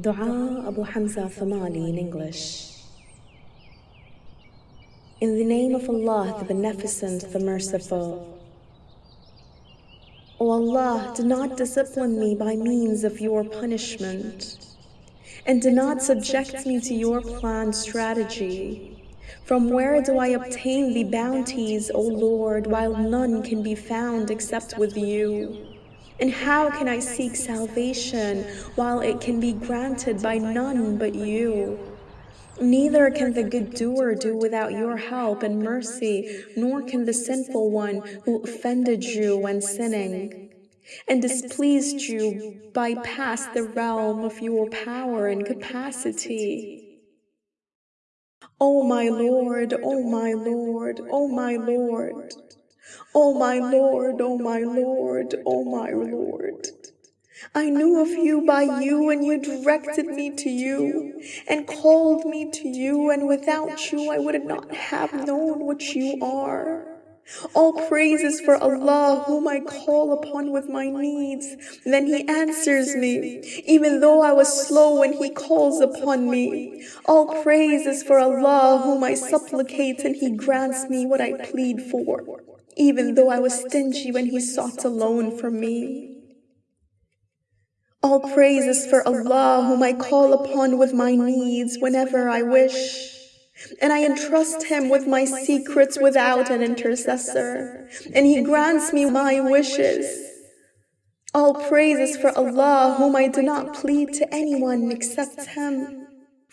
Dua Abu Hamza Thamali in English. In the name of Allah, the Beneficent, the Merciful. O Allah, do not discipline me by means of your punishment, and do not subject me to your planned strategy. From where do I obtain the bounties, O Lord, while none can be found except with you? And how can I seek salvation while it can be granted by none but you? Neither can the good doer do without your help and mercy, nor can the sinful one who offended you when sinning and displeased you bypass the realm of your power and capacity. O oh, oh my Lord, O oh, oh my Lord, O oh, oh my Lord. O oh my Lord, O oh my Lord, O oh my Lord. I knew of you by you, and you directed me to you, and called me to you, and without you I would not have known what you are. All praises for Allah, whom I call upon with my needs. And then He answers me, even though I was slow when He calls upon me. All praises for Allah, whom I supplicate, and He grants me what I plead for even though I was stingy when he sought a loan from me. All praises for Allah, whom I call upon with my needs whenever I wish. And I entrust him with my secrets without an intercessor, and he grants me my wishes. All praises for Allah, whom I do not plead to anyone except him.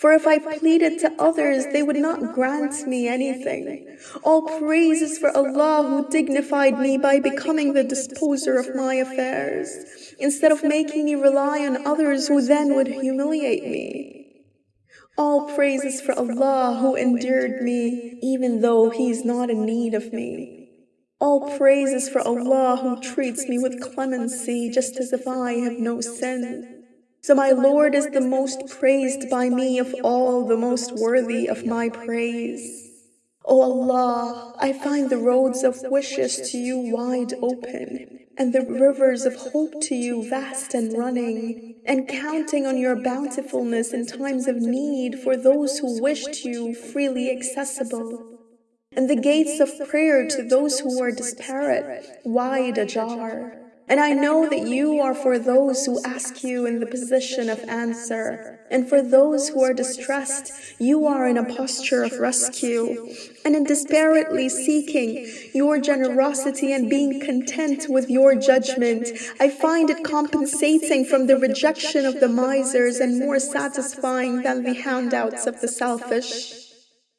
For if I pleaded to others, they would not grant me anything. All praise is for Allah who dignified me by becoming the disposer of my affairs, instead of making me rely on others who then would humiliate me. All praise is for Allah who endured me, even though He is not in need of me. All praise is for Allah who treats me with clemency just as if I have no sin. So my Lord is the most praised by me of all, the most worthy of my praise. O oh Allah, I find the roads of wishes to you wide open, and the rivers of hope to you vast and running, and counting on your bountifulness in times of need for those who wished you freely accessible, and the gates of prayer to those who are disparate, wide ajar. And I know that you are for those who ask you in the position of answer. And for those who are distressed, you are in a posture of rescue. And in desperately seeking your generosity and being content with your judgment, I find it compensating from the rejection of the misers and more satisfying than the handouts of the selfish.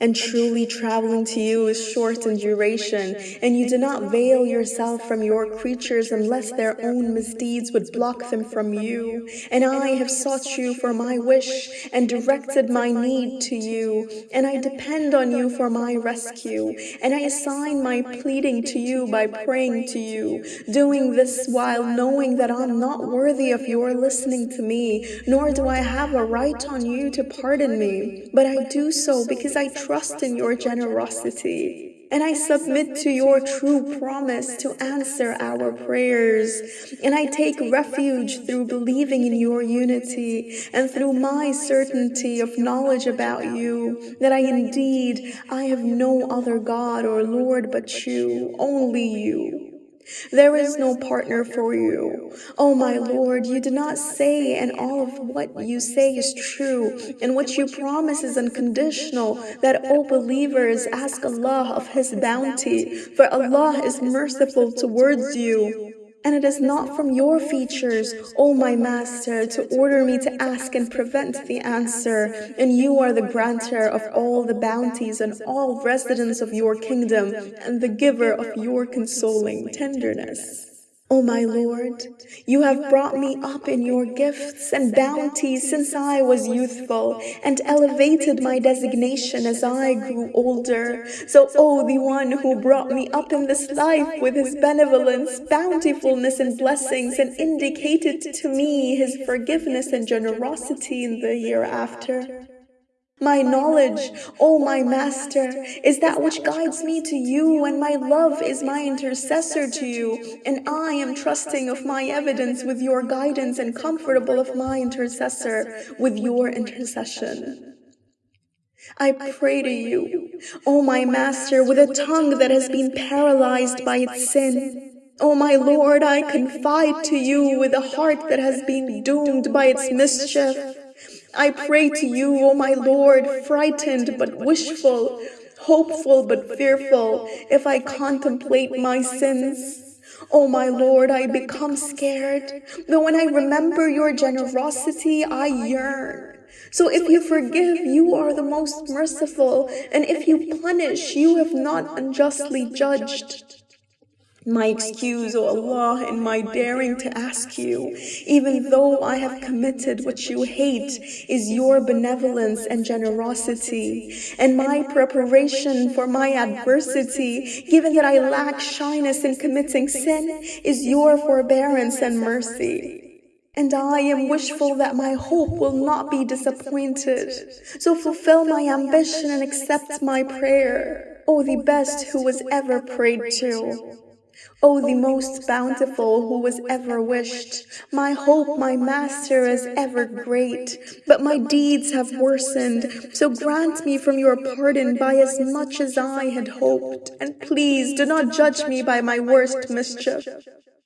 And truly traveling to you is short in duration, and you do not veil yourself from your creatures unless their own misdeeds would block them from you. And I have sought you for my wish and directed my need to you, and I depend on you for my rescue, and I assign my pleading to you by praying to you, doing this while knowing that I'm not worthy of your listening to me, nor do I have a right on you to pardon me, but I do so because I trust trust in your generosity. And I submit to your true promise to answer our prayers. And I take refuge through believing in your unity and through my certainty of knowledge about you, that I indeed, I have no other God or Lord but you, only you. There is no partner for you. O oh, oh my Lord, you do not say, and all of what you say is true, and what you promise is unconditional, that, O oh, believers, ask Allah of His bounty, for Allah is merciful towards you. And it is not from your features, O my Master, to order me to ask and prevent the answer. And you are the granter of all the bounties and all residents of your kingdom, and the giver of your consoling tenderness. O oh my Lord, you have brought me up in your gifts and bounties since I was youthful, and elevated my designation as I grew older. So, O oh, the one who brought me up in this life with his benevolence, bountifulness, and blessings, and indicated to me his forgiveness and generosity in the hereafter. My knowledge, O my Master, is that which guides me to you, and my love is my intercessor to you, and I am trusting of my evidence with your guidance and comfortable of my intercessor with your intercession. I pray to you, O my Master, with a tongue that has been paralyzed by its sin. O my Lord, I confide to you with a heart that has been doomed by its mischief. I pray to you, O my Lord, frightened but wishful, hopeful but fearful, if I contemplate my sins. O my Lord, I become scared, but when I remember your generosity, I yearn. So if you forgive, you are the most merciful, and if you punish, you have not unjustly judged. My excuse, O Allah, in my daring to ask you, even though I have committed what you hate, is your benevolence and generosity, and my preparation for my adversity, given that I lack shyness in committing sin, is your forbearance and mercy. And I am wishful that my hope will not be disappointed. So fulfill my ambition and accept my prayer, O the best who was ever prayed to. O the most bountiful who was ever wished, my hope, my master, is ever great, but my deeds have worsened, so grant me from your pardon by as much as I had hoped, and please do not judge me by my worst mischief.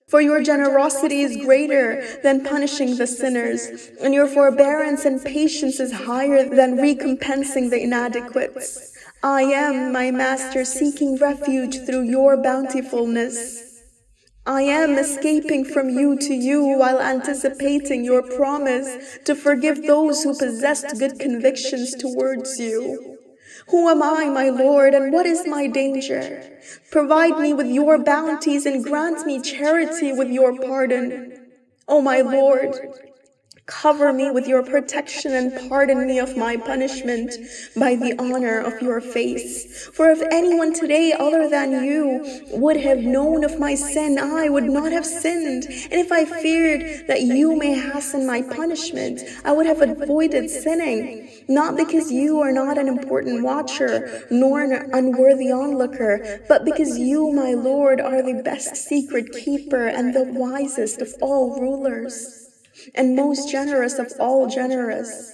For your generosity is greater than punishing the sinners, and your forbearance and patience is higher than recompensing the inadequates. I am, my Master, seeking refuge through your bountifulness. I am escaping from you to you while anticipating your promise to forgive those who possessed good convictions towards you. Who am I, my Lord, and what is my danger? Provide me with your bounties and grant me charity with your pardon. O my Lord, Cover me with your protection and pardon me of my punishment by the honor of your face. For if anyone today other than you would have known of my sin, I would not have sinned. And if I feared that you may hasten my punishment, I would have avoided sinning. Not because you are not an important watcher, nor an unworthy onlooker, but because you, my Lord, are the best secret keeper and the wisest of all rulers and most generous of all generous.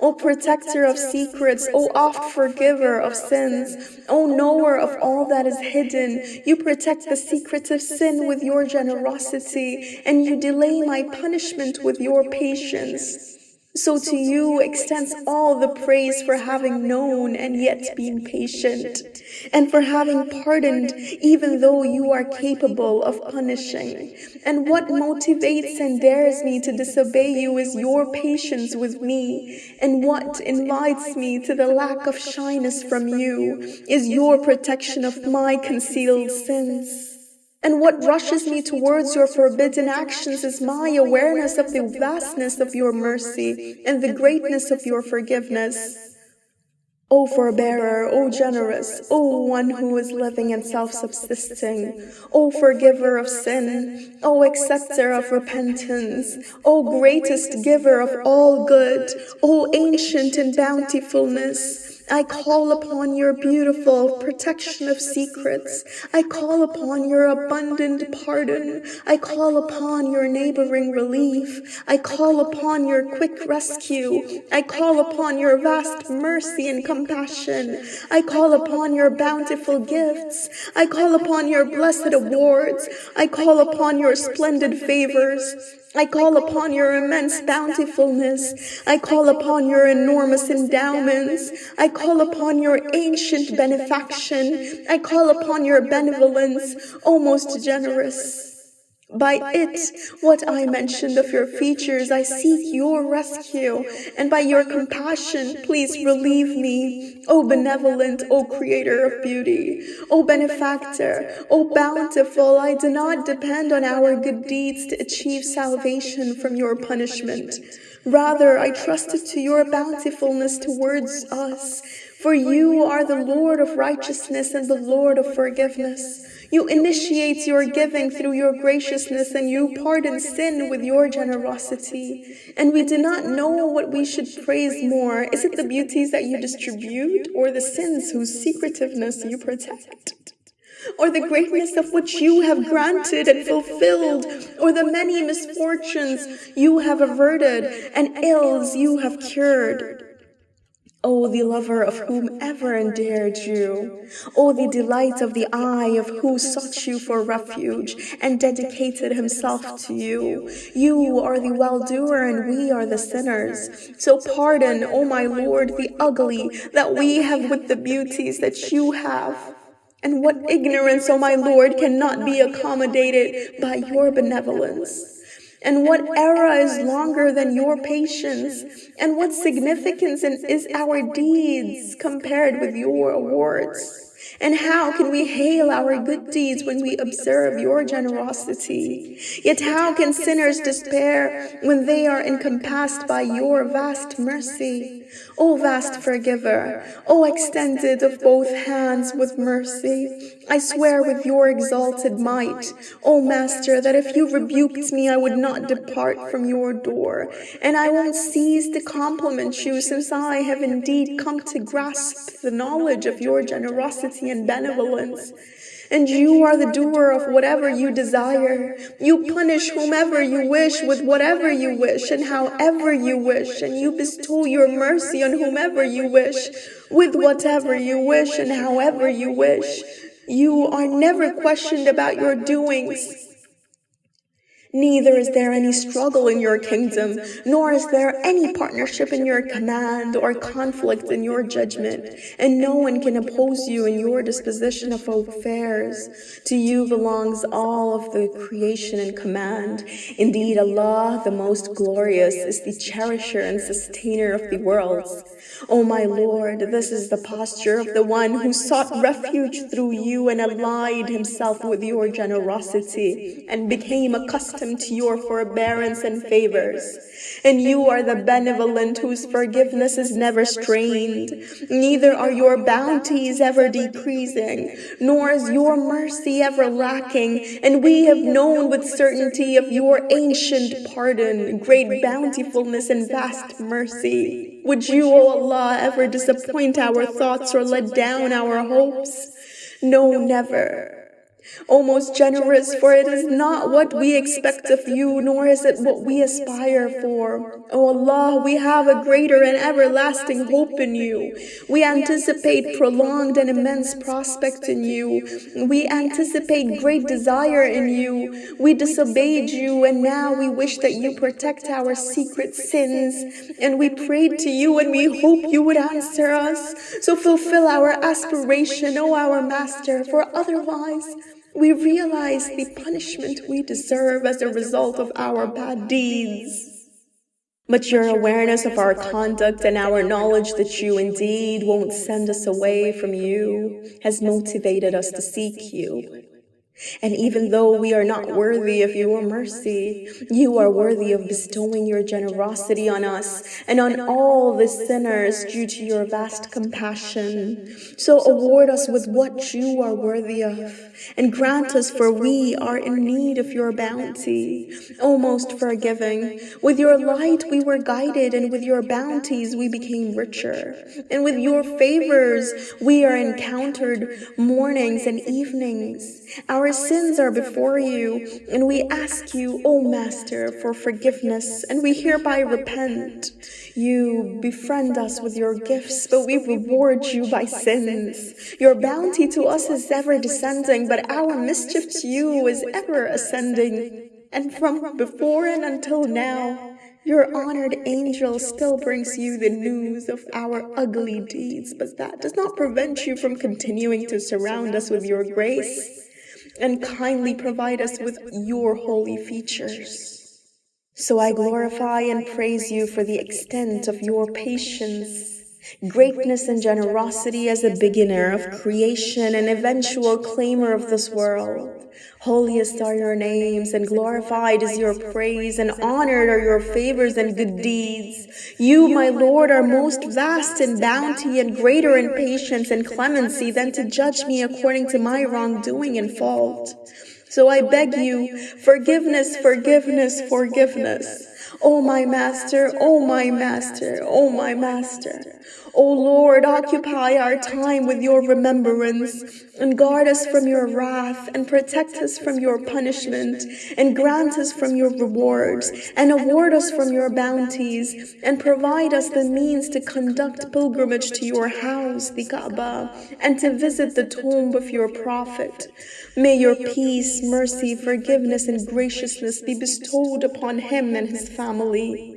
O protector of secrets, O oft forgiver of sins, O knower of all that is hidden, you protect the secrets of sin with your generosity, and you delay my punishment with your patience. So to you extends all the praise for having known and yet been patient, and for having pardoned even though you are capable of punishing. And what motivates and dares me to disobey you is your patience with me, and what invites me to the lack of shyness from you is your protection of my concealed sins. And what rushes me towards your forbidden actions is my awareness of the vastness of your mercy and the greatness of your forgiveness. O forbearer, O generous, O one who is living and self-subsisting, O forgiver of sin, O acceptor of repentance, O greatest giver of all good, O ancient in bountifulness, I call upon your beautiful protection of secrets. I call upon your abundant pardon. I call upon your neighboring relief. I call upon your quick rescue. I call upon your vast mercy and compassion. I call upon your bountiful gifts. I call upon your blessed awards. I call upon your splendid favors. I call upon your immense bountifulness. I call upon your enormous endowments. I call upon your ancient benefaction. I call upon your benevolence, O most generous. By it, what I mentioned of your features, I seek your rescue, and by your compassion, please relieve me. O benevolent, O creator of beauty, O benefactor, O bountiful, I do not depend on our good deeds to achieve salvation from your punishment. Rather, I trusted to your bountifulness towards us For you are the Lord of righteousness and the Lord of forgiveness. You initiate your giving through your graciousness and you pardon sin with your generosity. And we do not know what we should praise more. Is it the beauties that you distribute or the sins whose secretiveness you protect? or the greatness of which you have granted and fulfilled, or the many misfortunes you have averted and ills you have cured. O the lover of whomever endeared you, O the delight of the eye of who sought you for refuge and dedicated himself to you. You are the well-doer and we are the sinners. So pardon, O my Lord, the ugly that we have with the beauties that you have. And what ignorance, O my Lord, cannot be accommodated by your benevolence? And what era is longer than your patience? And what significance is our deeds compared with your awards? And how can we hail our good deeds when we observe your generosity? Yet how can sinners despair when they are encompassed by your vast mercy? O vast forgiver, O extended of both hands with mercy, I swear with your exalted might, O Master, that if you rebuked me, I would not depart from your door, and I won't cease to compliment you, since I have indeed come to grasp the knowledge of your generosity and benevolence and you are the doer of whatever you desire. You punish whomever you wish with whatever you wish and however you wish, and you bestow your mercy on whomever you wish with whatever you wish and however you wish. You are never questioned about your doings. Neither is there any struggle in your kingdom, nor is there any partnership in your command or conflict in your judgment, and no one can oppose you in your disposition of affairs. To you belongs all of the creation and command. Indeed, Allah, the most glorious, is the cherisher and sustainer of the worlds. O oh, oh, my Lord, this is the posture of the one who sought refuge through you and allied himself with your generosity. and became accustomed to your forbearance and favors. And you are the benevolent whose forgiveness is never strained. Neither are your bounties ever decreasing, nor is your mercy ever lacking. And we have known with certainty of your ancient pardon, great bountifulness, and vast mercy. Would you, O Allah, ever disappoint our thoughts or let down our hopes? No, never. O most generous, for it is not what we expect of you, nor is it what we aspire for. O Allah, we have a greater and everlasting hope in you. We anticipate prolonged and immense prospect in you. We anticipate great desire in you. We disobeyed you, and now we wish that you protect our secret sins. And we prayed to you, and we hope you would answer us. So fulfill our aspiration, O our Master, for otherwise we realize the punishment we deserve as a result of our bad deeds. But your awareness of our conduct and our knowledge that you indeed won't send us away from you has motivated us to seek you. And even though we are not worthy of your mercy, you are worthy of bestowing your generosity on us and on all the sinners due to your vast compassion. So award us with what you are worthy of and grant us for we are in need of your bounty. O most forgiving, with your light we were guided and with your bounties we became richer. And with your favors we are encountered mornings and evenings. Our our sins are before you, and we ask you, O Master, for forgiveness, and we hereby repent. You befriend us with your gifts, but we reward you by sins. Your bounty to us is ever descending, but our mischief to you is ever ascending. And from before and until now, your honored angel still brings you the news of our ugly deeds, but that does not prevent you from continuing to surround us with your grace and kindly provide us with your holy features. So I glorify and praise you for the extent of your patience, greatness and generosity as a beginner of creation and eventual claimer of this world. Holiest are your names, and glorified is your praise, and honored are your favors and good deeds. You, my Lord, are most vast in bounty, and greater in patience and clemency than to judge me according to my wrongdoing and fault. So I beg you, forgiveness, forgiveness, forgiveness. O my master, O my master, O my master. O Lord, occupy our time with your remembrance, and guard us from your wrath, and protect us from your punishment, and grant us from your rewards, and award us from your bounties, and provide us the means to conduct pilgrimage to your house, the Kaaba, and to visit the tomb of your prophet. May your peace, mercy, forgiveness, and graciousness be bestowed upon him and his family.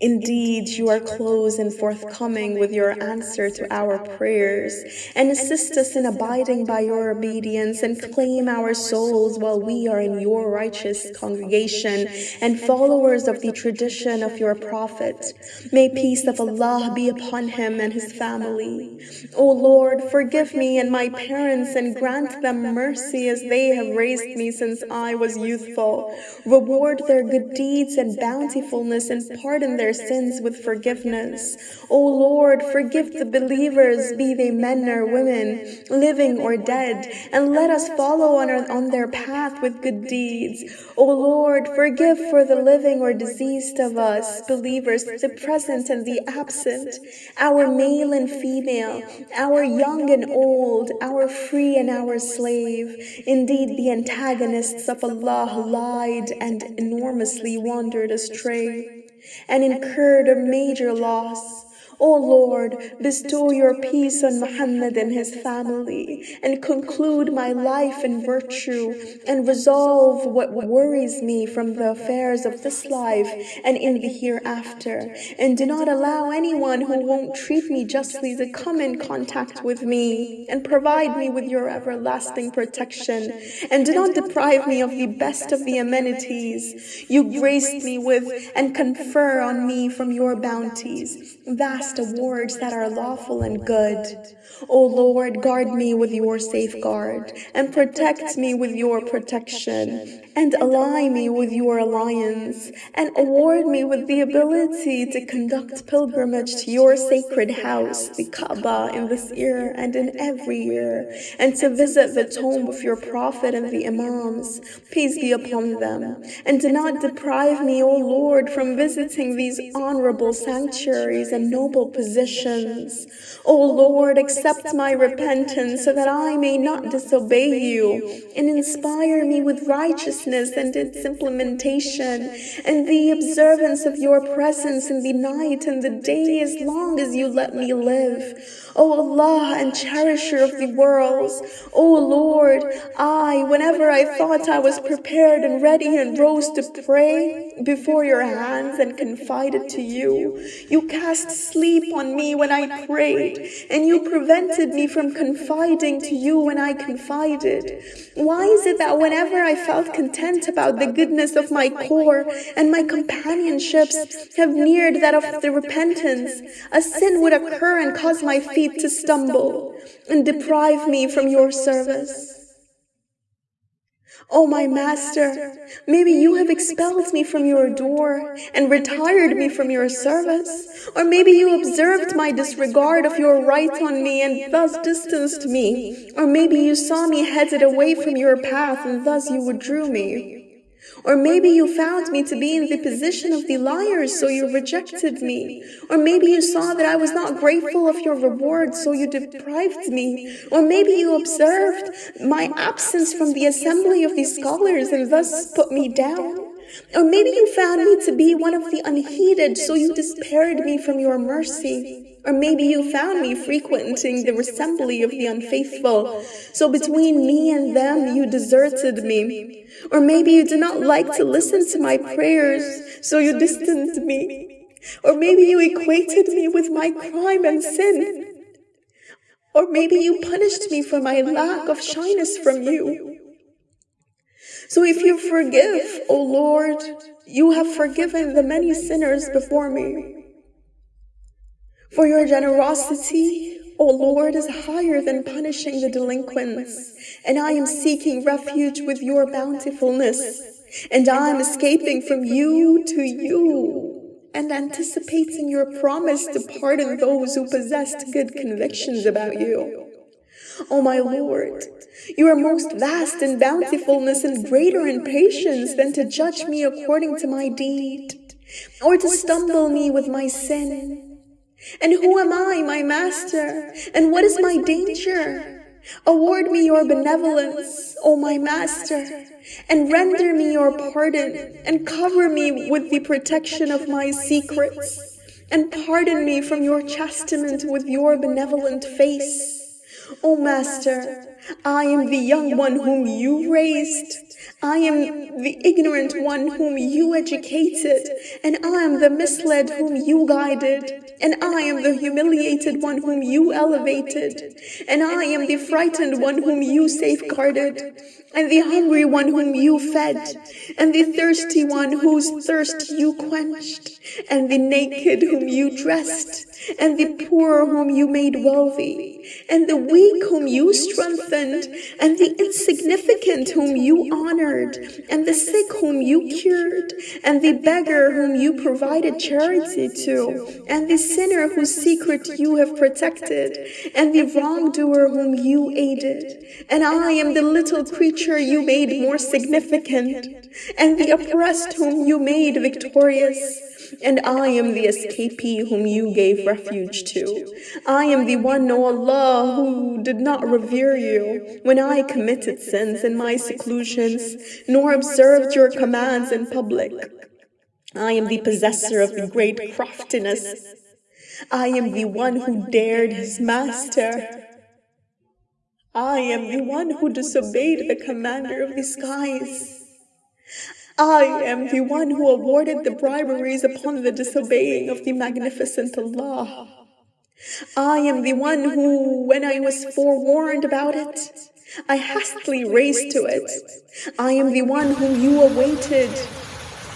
Indeed, you are close and forthcoming with your answer to our prayers, and assist us in abiding by your obedience, and claim our souls while we are in your righteous congregation and followers of the tradition of your Prophet. May peace of Allah be upon him and his family. O Lord, forgive me and my parents, and grant them mercy as they have raised me since I was youthful. Reward their good deeds and bountifulness, and pardon their their sins with forgiveness. O Lord, forgive the believers, be they men or women, living or dead, and let us follow on, our, on their path with good deeds. O Lord, forgive for the living or diseased of us, believers, the present and the absent, our male and female, our young and old, our free and our slave. Indeed, the antagonists of Allah lied and enormously wandered astray and incurred a major loss. O Lord, bestow your peace on Muhammad and his family, and conclude my life in virtue, and resolve what worries me from the affairs of this life and in the hereafter. And do not allow anyone who won't treat me justly to come in contact with me, and provide me with your everlasting protection. And do not deprive me of the best of the amenities you graced me with, and confer on me from your bounties. Vast awards that are lawful and good. O Lord, guard me with your safeguard, and protect me with your protection, and ally me with your alliance, and award me with the ability to conduct pilgrimage to your sacred house, the Kaaba, in this year and in every year, and to visit the tomb of your Prophet and the Imams, peace be upon them, and do not deprive me, O Lord, from visiting these honorable sanctuaries and noble positions. O Lord, accept my repentance so that I may not disobey you, and inspire me with righteousness and its implementation, and the observance of your presence in the night and the day as long as you let me live. O Allah and cherisher of the worlds, O Lord, I, whenever I thought I was prepared and ready and rose to pray before your hands and confided to you, you cast sleep on me when I prayed, and you prevented me from confiding to you when I confided. Why is it that whenever I felt content about the goodness of my core and my companionships have neared that of the repentance, a sin would occur and cause my feet to stumble and deprive me from your service. O oh, my master, maybe you have expelled me from your door and retired me from your service, or maybe you observed my disregard of your right on me and thus distanced me, or maybe you saw me headed away from your path and thus you withdrew me. Or maybe you found me to be in the position of the liars, so you rejected me. Or maybe you saw that I was not grateful of your reward, so you deprived me. Or maybe you observed my absence from the assembly of the scholars and thus put me down. Or maybe you found me to be one of the unheeded, so you despaired me from your mercy. Or maybe you found me frequenting the assembly of the unfaithful, so between me and them you deserted me. Or maybe you did not like to listen to my prayers, so you distanced me. Or maybe you equated me with my crime and sin. Or maybe you punished me for my lack of shyness from you. So if you forgive, O Lord, you have forgiven the many sinners before me. For your generosity, O Lord, is higher than punishing the delinquents, and I am seeking refuge with your bountifulness, and I am escaping from you to you, and anticipating your promise to pardon those who possessed good convictions about you. O my Lord, you are most vast in bountifulness and greater in patience than to judge me according to my deed, or to stumble me with my sin. And who am I, my master? And what is my danger? Award me your benevolence, O my master, and render me your pardon, and cover me with the protection of my secrets, and pardon me from your chastisement with your benevolent face. O master, I am the young one whom you raised. I am the ignorant one whom you educated, and I am the misled whom you guided, and I am the humiliated one whom you elevated, and I am the frightened one whom you safeguarded, and the hungry one whom you fed, and the thirsty one whose thirst you quenched, and the naked whom you dressed, and the poor whom you made wealthy, and the weak whom you strengthened, and the insignificant whom you honored, and the sick whom you cured, and the beggar whom you provided charity to, and the sinner whose secret you have protected, and the wrongdoer whom you aided. And I am the little creature you made more significant, and the oppressed whom you made victorious and I am the escapee whom you gave refuge to. I am the one, O Allah, who did not revere you when I committed sins in my seclusions, nor observed your commands in public. I am the possessor of the great craftiness. I am the one who dared his master. I am the one who disobeyed the commander of the skies. I am the one who awarded the briberies upon the disobeying of the magnificent Allah. I am the one who, when I was forewarned about it, I hastily raced to it. I am the one whom you awaited,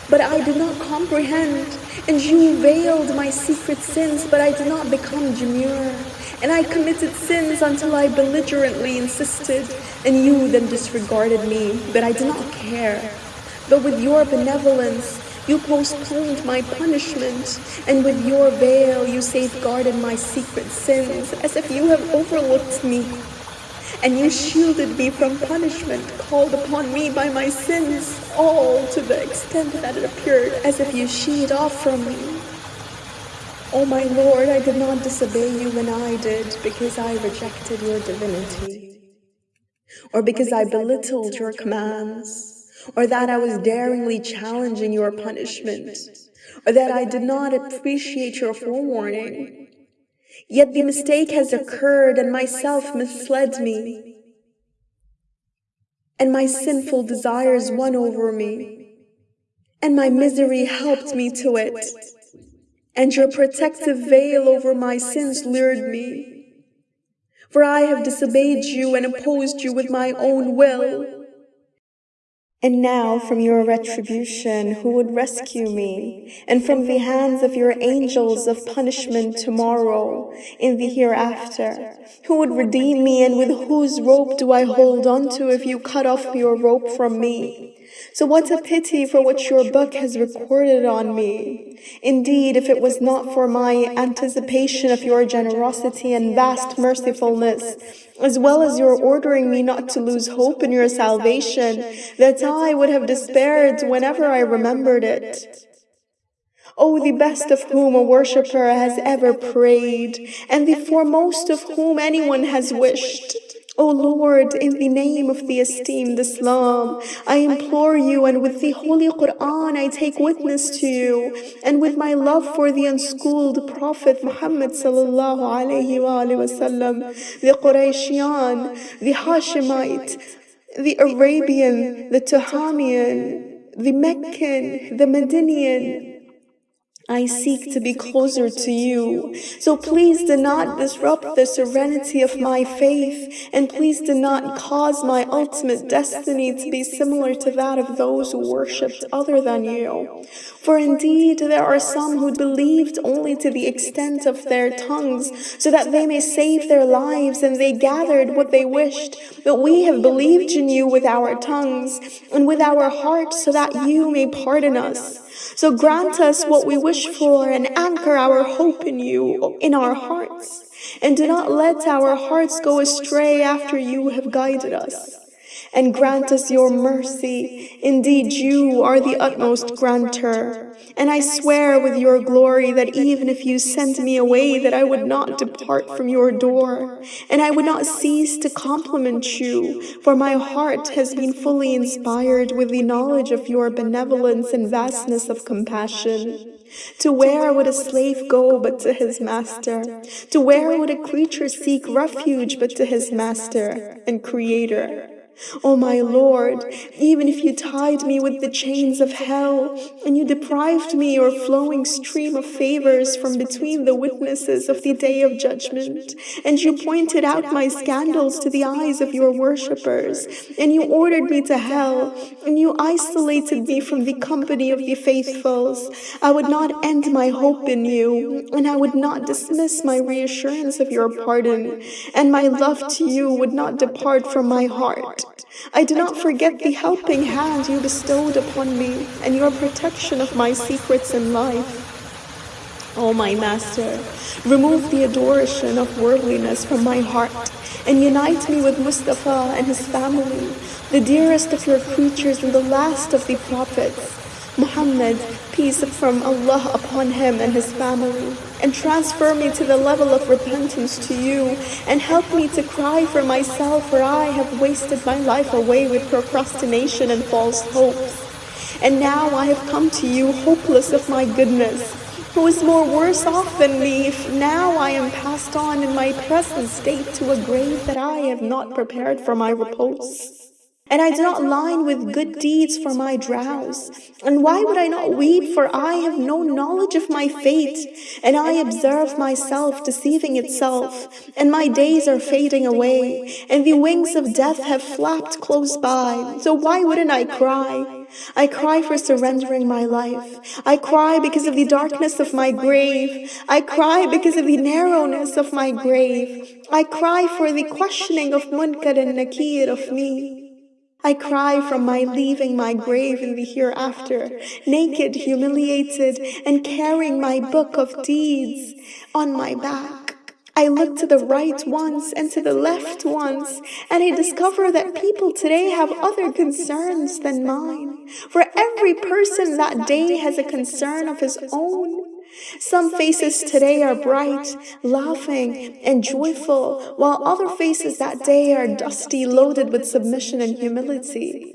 but I did not comprehend, and you veiled my secret sins, but I did not become demure. And I committed sins until I belligerently insisted, and you then disregarded me, but I did not care. But with your benevolence, you postponed my punishment, and with your veil you safeguarded my secret sins, as if you have overlooked me. And you shielded me from punishment called upon me by my sins, all to the extent that it appeared as if you sheet off from me. O oh my Lord, I did not disobey you when I did, because I rejected your divinity, or because I belittled your commands or that I was daringly challenging your punishment, or that I did not appreciate your forewarning. Yet the mistake has occurred and myself misled me, and my sinful desires won over me, and my misery helped me to it, and your protective veil over my sins lured me. For I have disobeyed you and opposed you with my own will. And now from your retribution, who would rescue me? And from the hands of your angels of punishment tomorrow, in the hereafter, who would redeem me? And with whose rope do I hold on to if you cut off your rope from me? So what a pity for what your book has recorded on me. Indeed, if it was not for my anticipation of your generosity and vast mercifulness, as well as your ordering me not to lose hope in your salvation, that I would have despaired whenever I remembered it. Oh, oh, the best of whom a worshipper has ever prayed, and the foremost of whom anyone has wished. O Lord, in the name of the esteemed Islam, I implore you, and with the Holy Quran I take witness to you, and with my love for the unschooled Prophet Muhammad sallallahu alayhi wa sallam, the Qurayshian, the Hashemite, the Arabian, the Tuhamian, the Meccan, the Medinian, I seek to be closer to you. So please do not disrupt the serenity of my faith, and please do not cause my ultimate destiny to be similar to that of those who worshipped other than you. For indeed, there are some who believed only to the extent of their tongues, so that they may save their lives, and they gathered what they wished. But we have believed in you with our tongues and with our hearts, so that you may pardon us. So grant us what we wish for and anchor our hope in you, in our hearts. And do not let our hearts go astray after you have guided us and grant us your mercy. Indeed, you are the utmost granter. And I swear with your glory that even if you sent me away, that I would not depart from your door, and I would not cease to compliment you, for my heart has been fully inspired with the knowledge of your benevolence and vastness of compassion. To where would a slave go but to his master? To where would a creature seek refuge but to his master and creator? Oh, o oh my Lord, even if you tied me with the chains of hell, and you deprived me your flowing stream of favors from between the witnesses of the day of judgment, and you pointed out my scandals to the eyes of your worshippers, and you ordered me to hell, and you isolated me from the company of the faithfuls, I would not end my hope in you, and I would not dismiss my reassurance of your pardon, and my love to you would not depart from my heart. I do not forget the helping hand you bestowed upon me and your protection of my secrets in life. O oh, oh, my Master, remove the adoration of worldliness from my heart and unite me with Mustafa and his family, the dearest of your creatures and the last of the prophets. Muhammad, peace from Allah upon him and his family, and transfer me to the level of repentance to you, and help me to cry for myself, for I have wasted my life away with procrastination and false hopes. And now I have come to you, hopeless of my goodness, who is more worse off than me, if now I am passed on in my present state to a grave that I have not prepared for my repose. And I do not line with good deeds for my drowse. And why would I not weep? For I have no knowledge of my fate. And I observe myself deceiving itself. And my days are fading away. And the wings of death have flapped close by. So why wouldn't I cry? I cry for surrendering my life. I cry because of the darkness of my grave. I cry because of the narrowness of my grave. I cry for the questioning of Munkar and Nakir of me. I cry from my leaving my grave in the hereafter, naked, humiliated, and carrying my book of deeds on my back. I look to the right once and to the left once, and I discover that people today have other concerns than mine. For every person that day has a concern of his own. Some faces today are bright, laughing, and joyful, while other faces that day are dusty, loaded with submission and humility.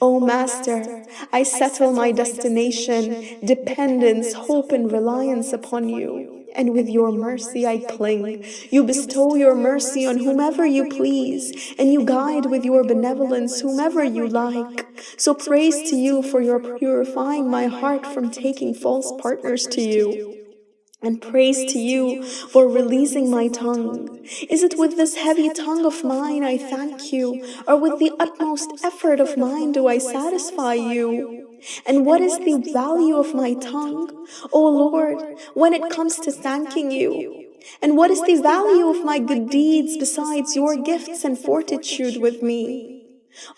O oh, oh, Master, I settle my destination, dependence, hope, and reliance upon you and with your mercy I cling. You bestow your mercy on whomever you please, and you guide with your benevolence whomever you like. So praise to you for your purifying my heart from taking false partners to you. And praise to you for releasing my tongue. Is it with this heavy tongue of mine I thank you, or with the utmost effort of mine do I satisfy you? And what is the value of my tongue, O Lord, when it comes to thanking you? And what is the value of my good deeds besides your gifts and fortitude with me?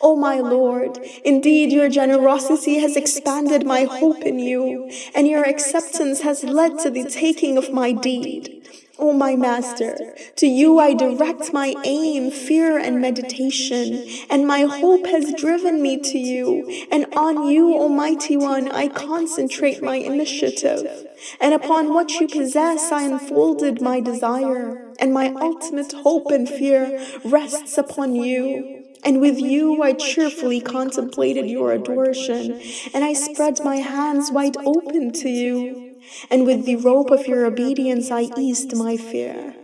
O my Lord, indeed your generosity has expanded my hope in you, and your acceptance has led to the taking of my deed. Oh, o oh, my Master, to you I direct my aim, fear, and meditation, and my hope has driven me to you, and on you, Almighty One, I concentrate my initiative, and upon what you possess I unfolded my desire, and my ultimate hope and fear rests upon you. And with you I cheerfully contemplated your adoration, and I spread my hands wide open to you and with the rope of your obedience I eased my fear.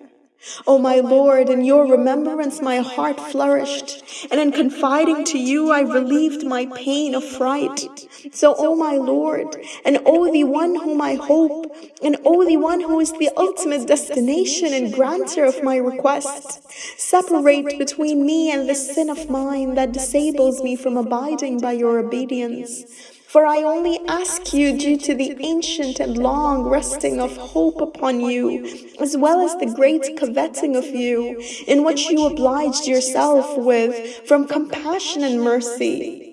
O my Lord, in your remembrance my heart flourished, and in confiding to you I relieved my pain of fright. So, O my Lord, and O the one whom I hope, and O the one who is the ultimate destination and granter of my request, separate between me and the sin of mine that disables me from abiding by your obedience. For I only ask you due to the ancient and long resting of hope upon you, as well as the great coveting of you, in which you obliged yourself with from compassion and mercy.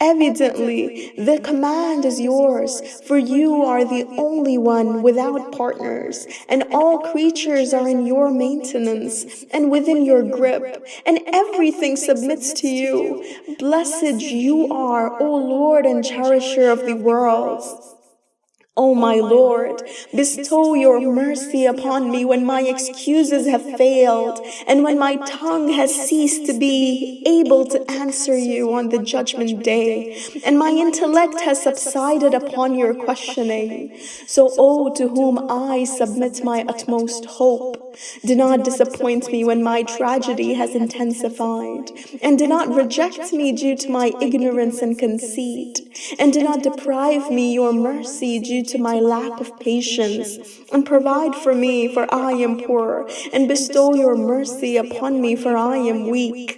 Evidently, the command is yours, for you are the only one without partners, and all creatures are in your maintenance and within your grip, and everything submits to you. Blessed you are, O Lord and cherisher of the worlds. O my Lord, bestow your mercy upon me when my excuses have failed and when my tongue has ceased to be able to answer you on the judgment day. and my intellect has subsided upon your questioning. So, O oh, oh, to whom I submit my utmost hope, do not disappoint me when my tragedy has intensified. and do not reject me due to my ignorance and conceit. and do not deprive me your mercy due to my lack of patience, and provide for me, for I am poor, and bestow your mercy upon me, for I am weak.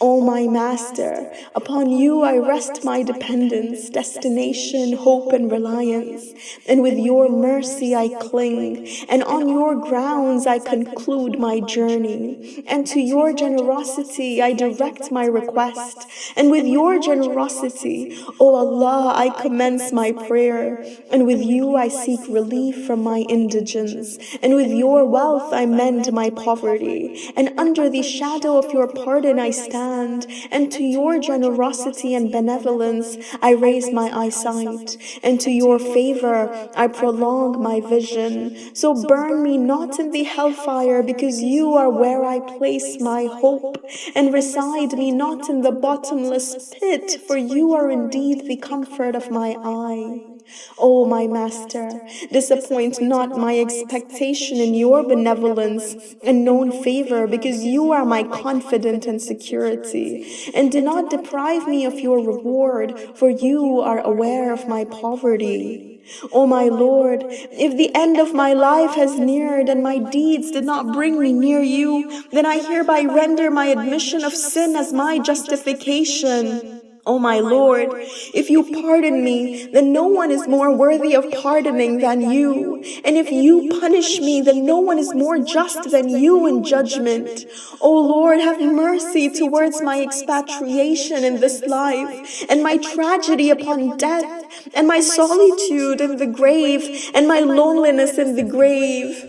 O my Master, upon you I rest my dependence, destination, hope, and reliance. And with your mercy I cling, and on your grounds I conclude my journey. And to your generosity I direct my request. And with your generosity, O Allah, I commence my prayer. And with you I seek relief from my indigence. And with your wealth I mend my poverty. And under the shadow of your pardon I stand and to your generosity and benevolence I raise my eyesight, and to your favor I prolong my vision. So burn me not in the hellfire, because you are where I place my hope, and reside me not in the bottomless pit, for you are indeed the comfort of my eye. O my Master, disappoint not my expectation in your benevolence and known favor, because you are my confident and security. And do not deprive me of your reward, for you are aware of my poverty. O my Lord, if the end of my life has neared and my deeds did not bring me near you, then I hereby render my admission of sin as my justification. Oh, o oh, my Lord, if you pardon me, then no one is more worthy of pardoning than you. And if you punish me, then no one is more just than you in judgment. O oh, Lord, have mercy towards my expatriation in this life, and my tragedy upon death, and my solitude in the grave, and my loneliness in the grave.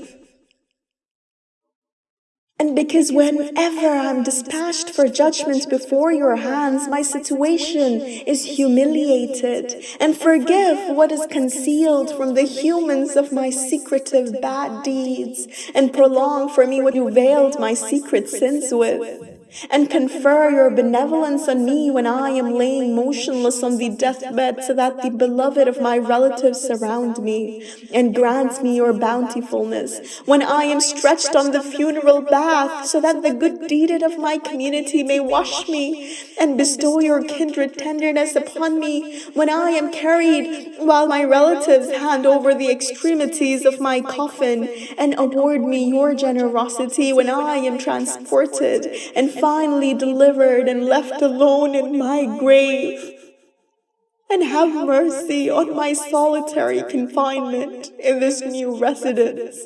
And because whenever I'm dispatched for judgment before your hands, my situation is humiliated, and forgive what is concealed from the humans of my secretive bad deeds, and prolong for me what you veiled my secret sins with and confer your benevolence on me when I am laying motionless on the deathbed, so that the beloved of my relatives surround me, and grant me your bountifulness. When I am stretched on the funeral bath, so that the good deeded of my community may wash me, and bestow your kindred tenderness upon me. When I am carried, while my relatives hand over the extremities of my coffin, and award me your generosity. When I am transported, and finally delivered and left alone in my grave. And have mercy on my solitary confinement in this new residence,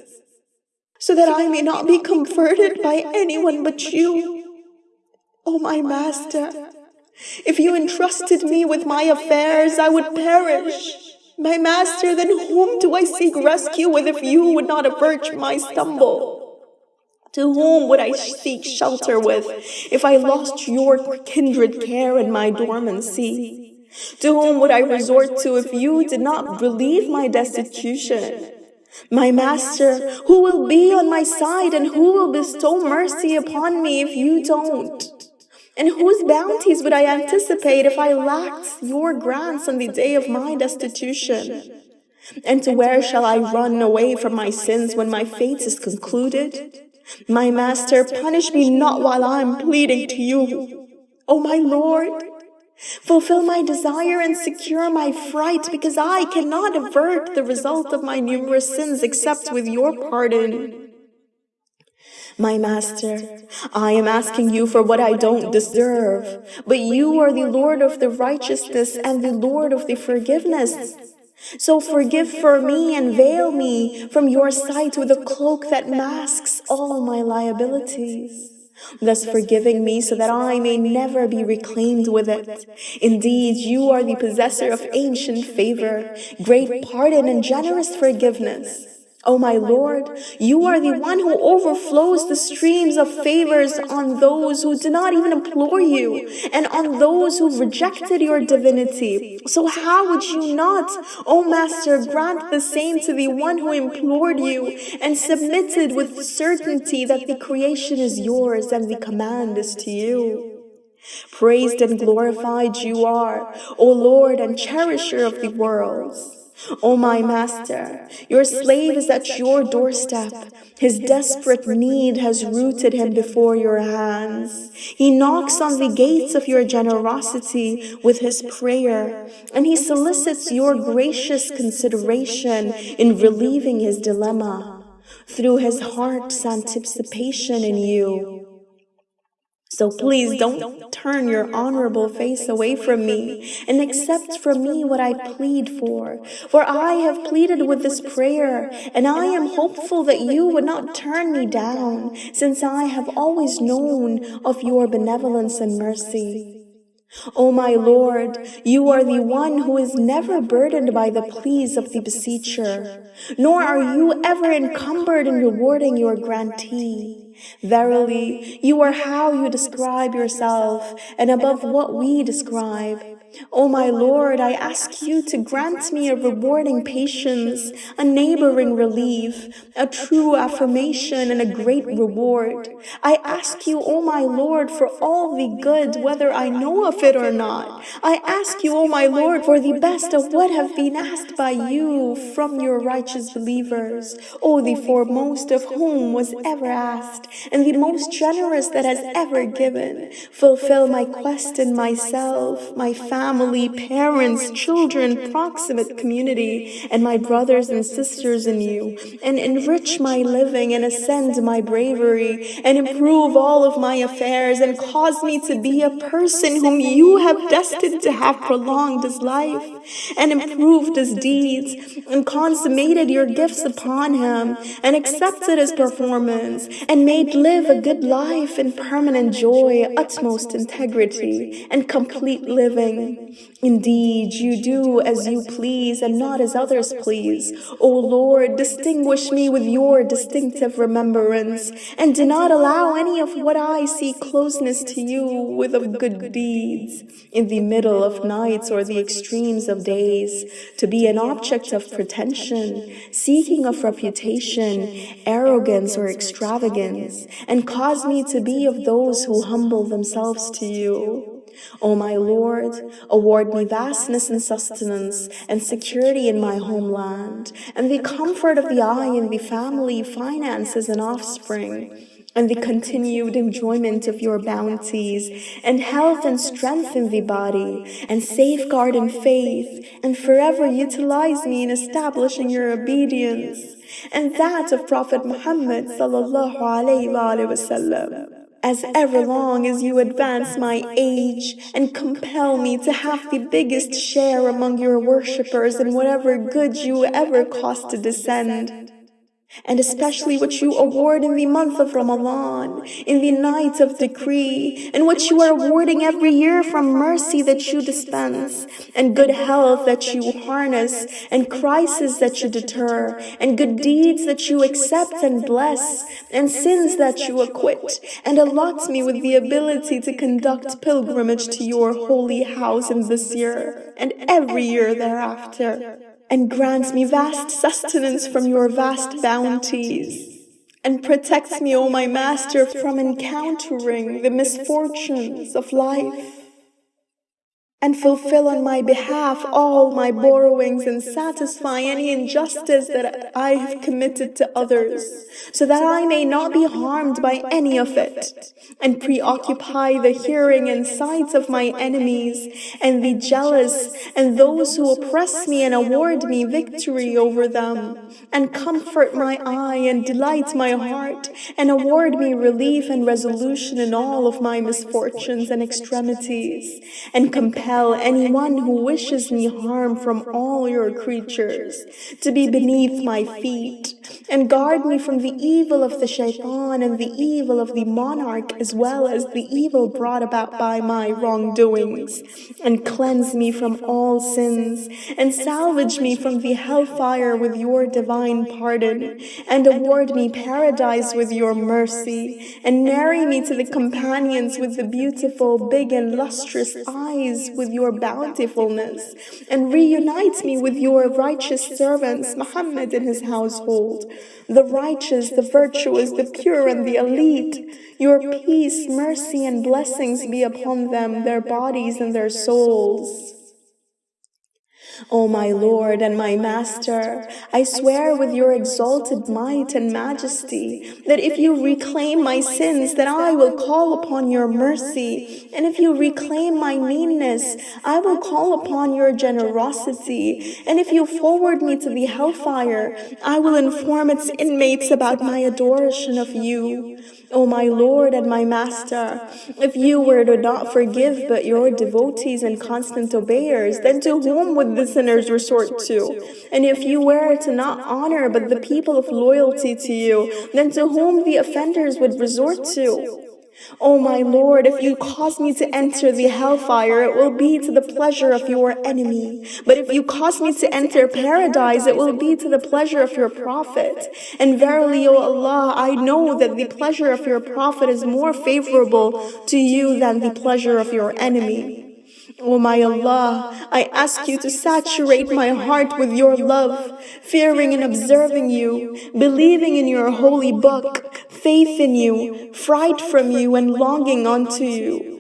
so that I may not be comforted by anyone but you. O oh, my Master, if you entrusted me with my affairs, I would perish. My Master, then whom do I seek rescue with if you would not avert my stumble? To whom would I seek shelter with if I lost your kindred care in my dormancy? To whom would I resort to if you did not relieve my destitution? My master, who will be on my side and who will bestow mercy upon me if you don't? And whose bounties would I anticipate if I lacked your grants on the day of my destitution? And to where shall I run away from my sins when my fate is concluded? My master, punish me not while I am pleading to you. O oh, my Lord, fulfill my desire and secure my fright, because I cannot avert the result of my numerous sins except with your pardon. My master, I am asking you for what I don't deserve, but you are the Lord of the righteousness and the Lord of the forgiveness. So forgive for me and veil me from your sight with a cloak that masks all my liabilities. thus forgiving me so that I may never be reclaimed with it. Indeed, you are the possessor of ancient favor, great pardon and generous forgiveness. Oh, o oh, my Lord, you are the one who overflows the streams of favors on those who do not even implore you and on those who rejected your divinity. So how would you not, O oh, Master, grant the same to the one who implored you and submitted with certainty that the creation is yours and the command is to you? Praised and glorified you are, O Lord and cherisher of the worlds. O my master, your slave is at your doorstep. His desperate need has rooted him before your hands. He knocks on the gates of your generosity with his prayer, and he solicits your gracious consideration in relieving his dilemma through his heart's anticipation in you. So please don't turn your honorable face away from me and accept from me what I plead for. For I have pleaded with this prayer, and I am hopeful that you would not turn me down, since I have always known of your benevolence and mercy. O my Lord, you are the one who is never burdened by the pleas of the beseecher, nor are you ever encumbered in rewarding your grantee. Verily, you are how you describe yourself, and above what we describe. O my Lord, I ask you to grant me a rewarding patience, a neighboring relief, a true affirmation, and a great reward. I ask you, O my Lord, for all the good, whether I know of it or not. I ask you, O my Lord, for the best of what have been asked by you from your righteous believers, O the foremost of whom was ever asked, and the most generous that has ever given. Fulfill my quest in myself, my family, parents, children, proximate community, and my brothers and sisters in you, and enrich my living and ascend my bravery, and improve all of my affairs, and cause me to be a person whom you have destined to have prolonged his life, and improved his deeds, and consummated your gifts upon him, and accepted his performance, and made live a good life in permanent joy, utmost integrity, and complete living. Indeed, you do as you please and not as others please. O Lord, distinguish me with your distinctive remembrance, and do not allow any of what I see closeness to you with of good deeds in the middle of nights or the extremes of days to be an object of pretension, seeking of reputation, arrogance, or extravagance and cause me to be of those who humble themselves to you. O my Lord, award me vastness and sustenance and security in my homeland, and the comfort of the eye and the family, finances, and offspring, and the continued enjoyment of your bounties, and health and strength in the body, and safeguard in faith, and forever utilize me in establishing your obedience and that of Prophet Muhammad sallallahu alaihi wasallam. As ever long as you advance my age and compel me to have the biggest share among your worshippers in whatever good you ever cause to descend and especially what you award in the month of Ramadan, in the night of decree, and what you are awarding every year from mercy that you dispense, and good health that you harness, and crises that you deter, and good deeds that you accept and bless, and sins that you acquit, and allot me with the ability to conduct pilgrimage to your holy house in this year, and every year thereafter and grant me vast sustenance from your vast bounties, and protect me, O my Master, from encountering the misfortunes of life. And fulfill on my behalf all my borrowings and satisfy any injustice that I have committed to others, so that I may not be harmed by any of it, and preoccupy the hearing and sight of my enemies, and be jealous and those who oppress me and award me victory over them, and comfort my eye and delight my heart, and award me relief and resolution in all of my misfortunes and extremities, and compel compel anyone who wishes me harm from all your creatures to be beneath my feet, and guard me from the evil of the shaitan and the evil of the monarch as well as the evil brought about by my wrongdoings, and cleanse me from all sins, and salvage me from the hellfire with your divine pardon, and award me paradise with your mercy, and marry me to the companions with the beautiful, big and lustrous eyes with your bountifulness and reunite me with your righteous servants, Muhammad and his household, the righteous, the virtuous, the pure, and the elite. Your peace, mercy, and blessings be upon them, their bodies and their souls. O my Lord and my Master, I swear with your exalted might and majesty that if you reclaim my sins, that I will call upon your mercy, and if you reclaim my meanness, I will call upon your generosity, and if you forward me to the hellfire, I will inform its inmates about my adoration of you. O my Lord and my Master, if you were to not forgive but your devotees and constant obeyers, then to whom would the sinners resort to? And if you were to not honor but the people of loyalty to you, then to whom the offenders would resort to? O oh my Lord, if you cause me to enter the hellfire, it will be to the pleasure of your enemy. But if you cause me to enter paradise, it will be to the pleasure of your prophet. And verily, O Allah, I know that the pleasure of your prophet is more favorable to you than the pleasure of your enemy. O oh my Allah, I ask you to saturate my heart with your love, fearing and observing you, believing in your holy book, faith in you, fright from you, and longing unto you.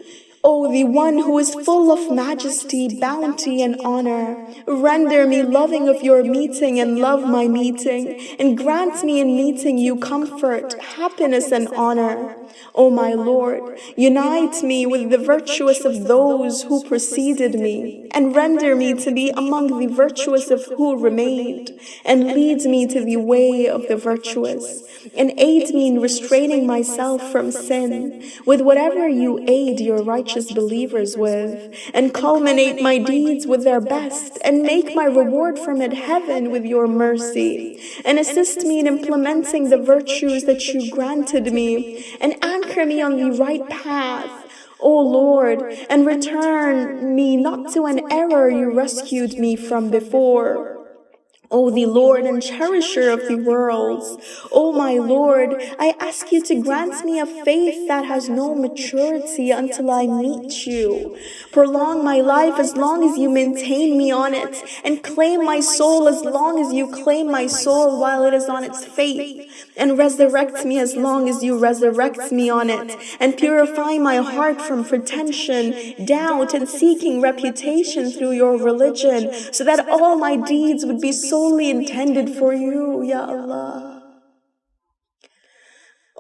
O the one who is full of majesty, bounty, and honor, render me loving of your meeting and love my meeting, and grant me in meeting you comfort, happiness, and honor. O my Lord, unite me with the virtuous of those who preceded me, and render me to be among the virtuous of who remained, and lead me to the way of the virtuous, and aid me in restraining myself from sin, with whatever you aid your righteous righteous believers with, and culminate my deeds with their best, and make my reward from it heaven with your mercy, and assist me in implementing the virtues that you granted me, and anchor me on the right path. O Lord, and return me not to an error you rescued me from before. O the Lord and cherisher of the worlds, O my Lord, I ask you to grant me a faith that has no maturity until I meet you. Prolong my life as long as you maintain me on it, and claim my soul as long as you claim my soul while it is on its faith, and resurrect me as long as you resurrect me on it, and purify my heart from pretension, doubt, and seeking reputation through your religion, so that all my deeds would be so solely intended for you, Ya Allah.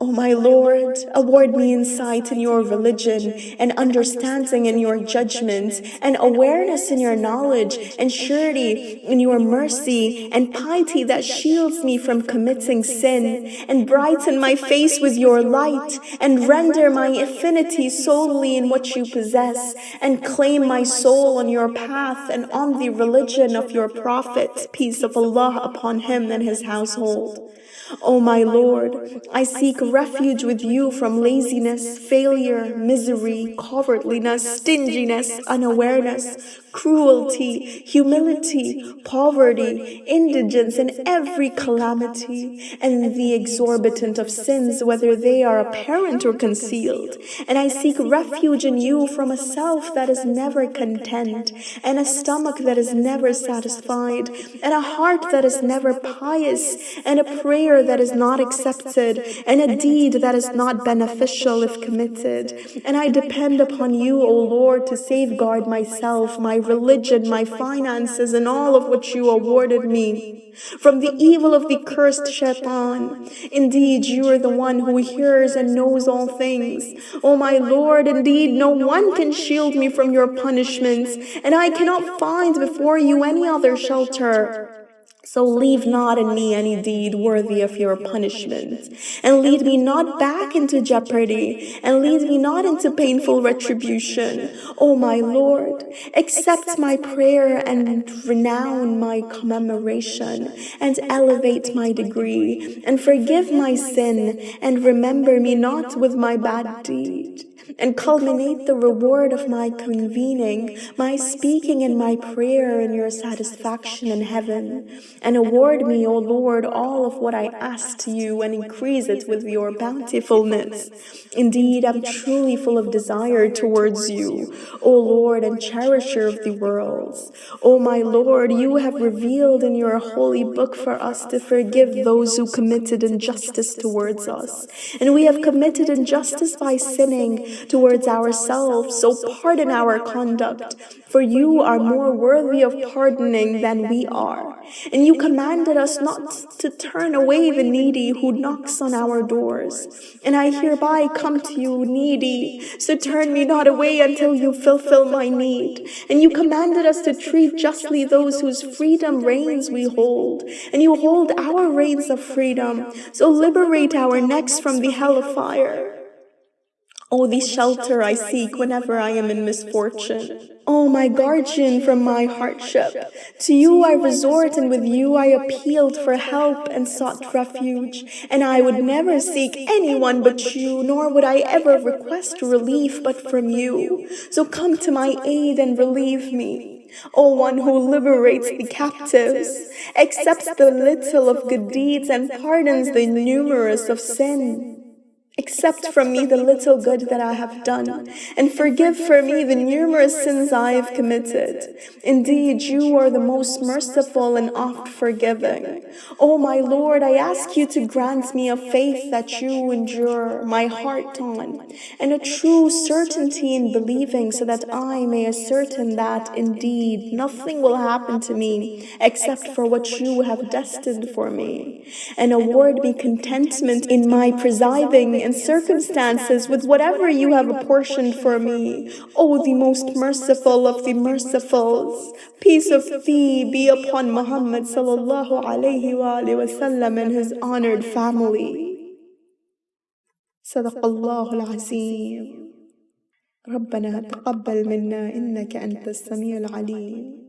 O oh my Lord, award me insight in your religion, and understanding in your judgment, and awareness in your knowledge, and surety in your mercy, and piety that shields me from committing sin, and brighten my face with your light, and render my affinity solely in what you possess, and claim my soul on your path and on the religion of your Prophet, peace of Allah upon him and his household. O my Lord, I seek refuge with you from laziness, failure, misery, cowardliness, stinginess, unawareness, cruelty, humility, poverty, indigence, and every calamity, and the exorbitant of sins, whether they are apparent or concealed. And I seek refuge in you from a self that is never content, and a stomach that is never satisfied, and a heart that is never pious, and a prayer that is not accepted, and a deed that is not beneficial if committed. And I depend upon you, O Lord, to safeguard myself, my religion, my finances, and all of which you awarded me from the evil of the cursed shaitan. Indeed, you are the one who hears and knows all things. O my Lord, indeed, no one can shield me from your punishments, and I cannot find before you any other shelter. So leave not in me any deed worthy of your punishment, and lead me not back into jeopardy, and lead me not into painful retribution. O my Lord, accept my prayer and renown my commemoration, and elevate my degree, and forgive my sin, and remember me not with my bad deed and culminate the reward of my convening, my speaking and my prayer in your satisfaction in heaven, and award me, O Lord, all of what I asked you, and increase it with your bountifulness. Indeed, I'm truly full of desire towards you, O Lord and cherisher of the worlds. O my Lord, you have revealed in your holy book for us to forgive those who committed injustice towards us, and we have committed injustice by sinning towards ourselves, so pardon our conduct, for you are more worthy of pardoning than we are. And you commanded us not to turn away the needy who knocks on our doors. And I hereby come to you needy, so turn me not away until you fulfill my need. And you commanded us to treat justly those whose freedom reigns we hold. And you hold our reins of freedom, so liberate our necks from the hell of fire. Oh, the shelter I seek whenever I am in misfortune. Oh, my guardian from my hardship. To you I resort and with you I appealed for help and sought refuge. And I would never seek anyone but you, nor would I ever request relief but from you. So come to my aid and relieve me. O one who liberates the captives, accepts the little of good deeds and pardons the numerous of sin. Accept from me the little good that I have done, and forgive for me the numerous sins I have committed. Indeed, you are the most merciful and oft forgiving. O my Lord, I ask you to grant me a faith that you endure my heart on, and a true certainty in believing so that I may ascertain that indeed nothing will happen to me except for what you have destined for me, and award me contentment in my presiding and circumstances with whatever you have apportioned for me. O the most merciful of the mercifuls, peace of thee be upon Muhammad sallallahu alayhi wa sallam and his honored family. صدق الله العظيم ربنا تقبل منا إنك أنت السميع العليم